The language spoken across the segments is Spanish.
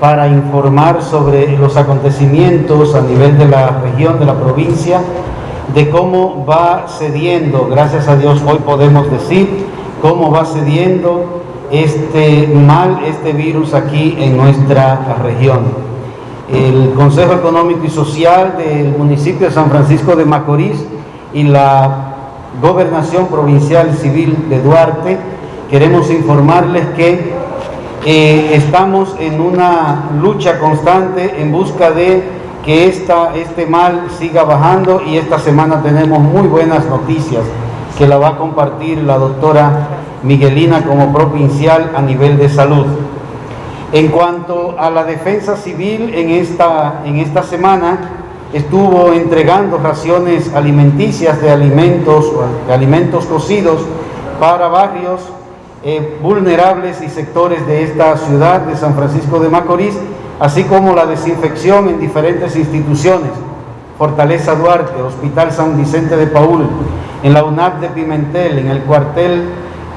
para informar sobre los acontecimientos a nivel de la región, de la provincia, de cómo va cediendo, gracias a Dios hoy podemos decir, cómo va cediendo este mal, este virus aquí en nuestra región. El Consejo Económico y Social del municipio de San Francisco de Macorís y la Gobernación Provincial Civil de Duarte, queremos informarles que eh, estamos en una lucha constante en busca de que esta, este mal siga bajando y esta semana tenemos muy buenas noticias que la va a compartir la doctora Miguelina como provincial a nivel de salud. En cuanto a la defensa civil, en esta, en esta semana estuvo entregando raciones alimenticias de alimentos, de alimentos cocidos para barrios eh, vulnerables y sectores de esta ciudad de San Francisco de Macorís, así como la desinfección en diferentes instituciones, Fortaleza Duarte, Hospital San Vicente de Paul, en la UNAP de Pimentel, en el cuartel,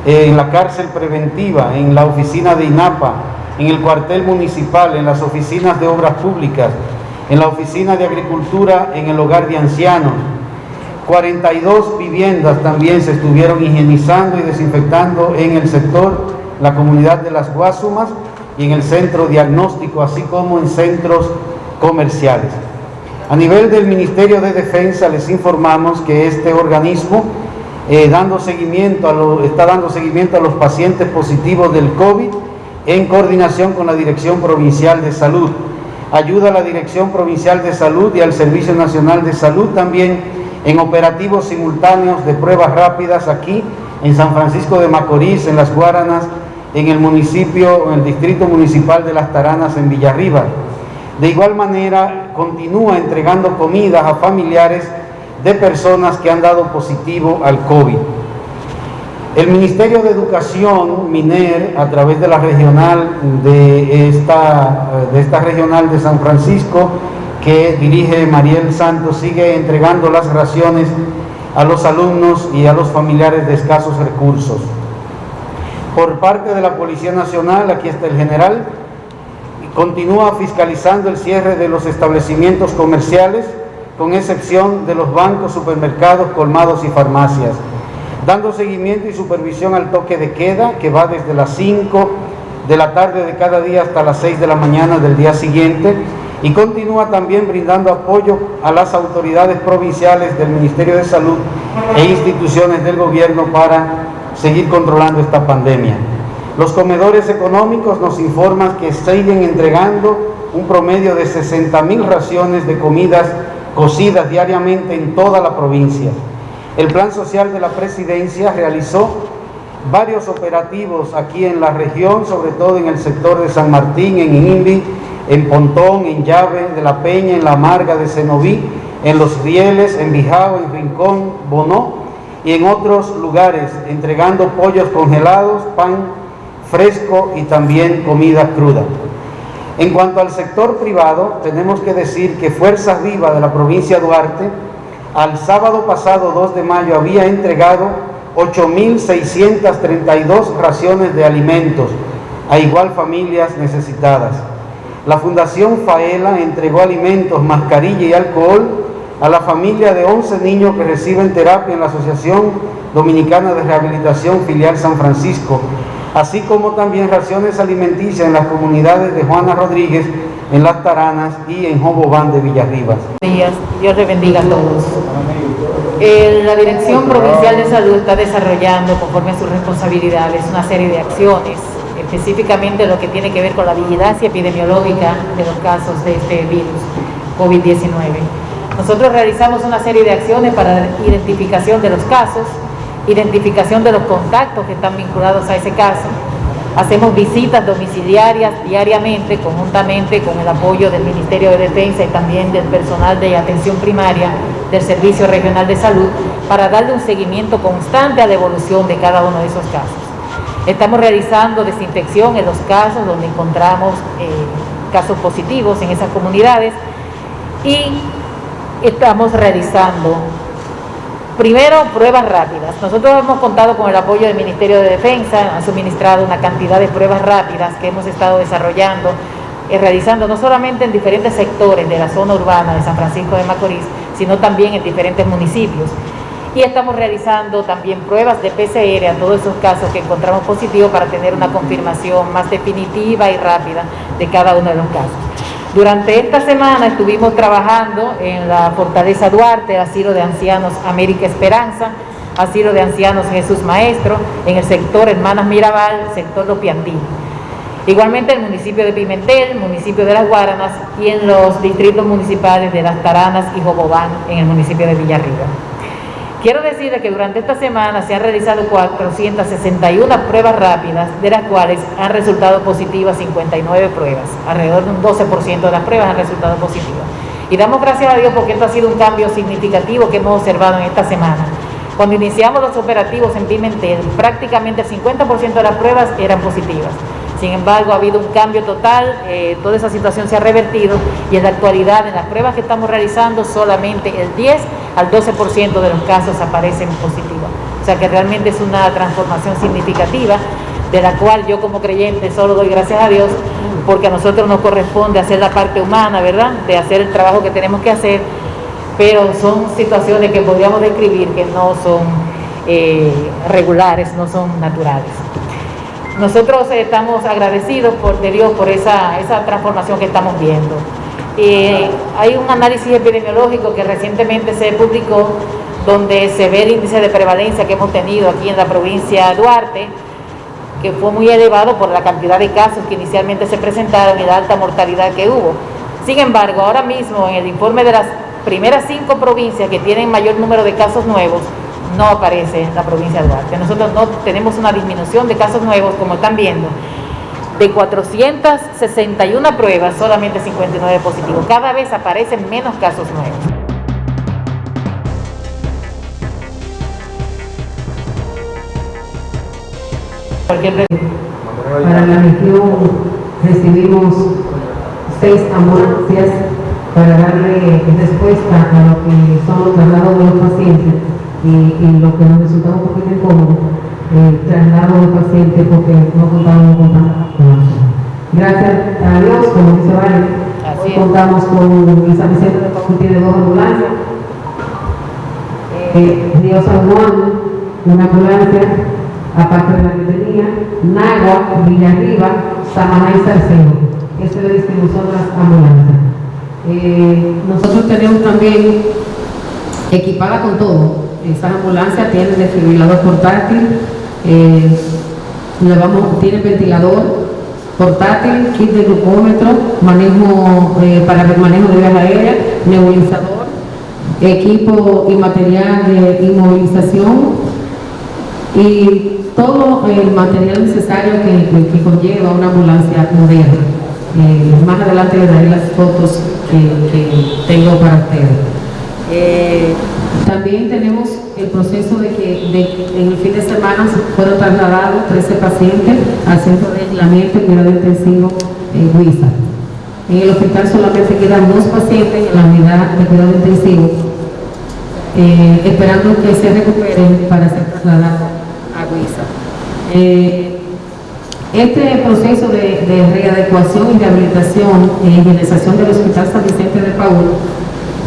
eh, en la cárcel preventiva, en la oficina de INAPA, en el cuartel municipal, en las oficinas de obras públicas, en la oficina de agricultura, en el hogar de ancianos, 42 viviendas también se estuvieron higienizando y desinfectando en el sector, la comunidad de las Guasumas y en el centro diagnóstico, así como en centros comerciales. A nivel del Ministerio de Defensa les informamos que este organismo eh, dando seguimiento a está dando seguimiento a los pacientes positivos del COVID en coordinación con la Dirección Provincial de Salud. Ayuda a la Dirección Provincial de Salud y al Servicio Nacional de Salud también en operativos simultáneos de pruebas rápidas aquí en San Francisco de Macorís, en Las Guaranas, en el municipio, en el distrito municipal de Las Taranas, en Villarriba. De igual manera, continúa entregando comidas a familiares de personas que han dado positivo al COVID. El Ministerio de Educación, MINER, a través de la regional de esta, de esta regional de San Francisco, que dirige Mariel Santos sigue entregando las raciones a los alumnos y a los familiares de escasos recursos. Por parte de la Policía Nacional, aquí está el general, continúa fiscalizando el cierre de los establecimientos comerciales, con excepción de los bancos, supermercados, colmados y farmacias, dando seguimiento y supervisión al toque de queda que va desde las 5 de la tarde de cada día hasta las 6 de la mañana del día siguiente, y continúa también brindando apoyo a las autoridades provinciales del Ministerio de Salud e instituciones del gobierno para seguir controlando esta pandemia. Los comedores económicos nos informan que siguen entregando un promedio de 60 mil raciones de comidas cocidas diariamente en toda la provincia. El Plan Social de la Presidencia realizó varios operativos aquí en la región, sobre todo en el sector de San Martín, en Invi, en Pontón, en Llave de la Peña, en La Marga de Cenoví, en Los Rieles, en Bijao, en Rincón, Bonó y en otros lugares, entregando pollos congelados, pan fresco y también comida cruda. En cuanto al sector privado, tenemos que decir que Fuerzas Vivas de la provincia de Duarte, al sábado pasado 2 de mayo, había entregado 8.632 raciones de alimentos a igual familias necesitadas. La Fundación Faela entregó alimentos, mascarilla y alcohol a la familia de 11 niños que reciben terapia en la Asociación Dominicana de Rehabilitación Filial San Francisco, así como también raciones alimenticias en las comunidades de Juana Rodríguez, en Las Taranas y en Jobobán de Villarribas. Dios bendiga a todos. Eh, la Dirección Provincial de Salud está desarrollando, conforme a sus responsabilidades, una serie de acciones específicamente lo que tiene que ver con la vigilancia epidemiológica de los casos de este virus COVID-19. Nosotros realizamos una serie de acciones para identificación de los casos, identificación de los contactos que están vinculados a ese caso. Hacemos visitas domiciliarias diariamente, conjuntamente con el apoyo del Ministerio de Defensa y también del personal de atención primaria del Servicio Regional de Salud, para darle un seguimiento constante a la evolución de cada uno de esos casos. Estamos realizando desinfección en los casos donde encontramos eh, casos positivos en esas comunidades y estamos realizando primero pruebas rápidas. Nosotros hemos contado con el apoyo del Ministerio de Defensa, han suministrado una cantidad de pruebas rápidas que hemos estado desarrollando eh, realizando no solamente en diferentes sectores de la zona urbana de San Francisco de Macorís, sino también en diferentes municipios. Y estamos realizando también pruebas de PCR a todos esos casos que encontramos positivos para tener una confirmación más definitiva y rápida de cada uno de los casos. Durante esta semana estuvimos trabajando en la Fortaleza Duarte, asilo de ancianos América Esperanza, asilo de ancianos Jesús Maestro, en el sector Hermanas Mirabal, sector Los Piantini. Igualmente el municipio de Pimentel, municipio de Las Guaranas y en los distritos municipales de Las Taranas y Jobobán en el municipio de Villarriba. Quiero decirles que durante esta semana se han realizado 461 pruebas rápidas, de las cuales han resultado positivas 59 pruebas. Alrededor de un 12% de las pruebas han resultado positivas. Y damos gracias a Dios porque esto ha sido un cambio significativo que hemos observado en esta semana. Cuando iniciamos los operativos en Pimentel, prácticamente el 50% de las pruebas eran positivas. Sin embargo, ha habido un cambio total, eh, toda esa situación se ha revertido y en la actualidad, en las pruebas que estamos realizando, solamente el 10 al 12% de los casos aparecen positivos. O sea que realmente es una transformación significativa de la cual yo como creyente solo doy gracias a Dios porque a nosotros nos corresponde hacer la parte humana, ¿verdad? De hacer el trabajo que tenemos que hacer, pero son situaciones que podríamos describir que no son eh, regulares, no son naturales. Nosotros estamos agradecidos por, de Dios por esa, esa transformación que estamos viendo. hay un análisis epidemiológico que recientemente se publicó donde se ve el índice de prevalencia que hemos tenido aquí en la provincia de Duarte, que fue muy elevado por la cantidad de casos que inicialmente se presentaron y la alta mortalidad que hubo. Sin embargo, ahora mismo en el informe de las primeras cinco provincias que tienen mayor número de casos nuevos, no aparece en la provincia de Duarte. Nosotros no tenemos una disminución de casos nuevos, como están viendo. De 461 pruebas, solamente 59 positivos. Cada vez aparecen menos casos nuevos. Para la región recibimos seis ambulancias para darle respuesta a lo que son los traslados de los pacientes y, lo que nos resultaba un poquito incómodo, eh, traslado de pacientes porque no contábamos con tanta Gracias a Dios, como dice Vale, hoy contamos con San Vicente de Paul tiene dos ambulancias, eh, Río San Juan, una ambulancia, aparte de la que tenía, Nagua, Villarriba, Samaná y Salcedo. Esa es la distribución de las ambulancias. Eh, nosotros tenemos también equipada con todo, esa ambulancia tiene desfibrilador portátil, eh, tiene ventilador portátil, kit de glucómetro, manejo eh, para el manejo de vías aéreas, nebulizador, equipo y material de inmovilización y todo el material necesario que, conlleva una ambulancia moderna. Eh, más adelante les daré las fotos que, tengo para ustedes. También tenemos el proceso de que en el fin de semana fueron trasladados 13 pacientes al centro de aislamiento y cuidado intensivo en Huiza. En el hospital solamente quedan dos pacientes en la unidad de cuidado intensivo, eh, esperando que se recuperen para ser trasladados a Huiza. Eh, este proceso de, readecuación y rehabilitación e higienización del Hospital San Vicente de Paúl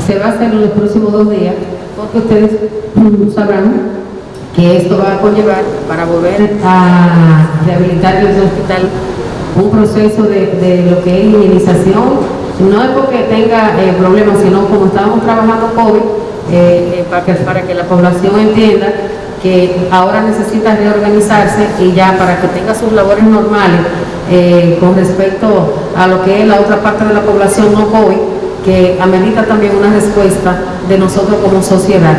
se va a hacer en los próximos dos días porque ustedes sabrán que esto va a conllevar para volver a rehabilitar el hospital un proceso de, lo que es higienización, no es porque tenga eh, problemas, sino como estábamos trabajando COVID, eh, eh, para, que, para que la población entienda que ahora necesita reorganizarse y ya para que tenga sus labores normales con respecto a lo que es la otra parte de la población no COVID, que amerita también una respuesta de nosotros como sociedad.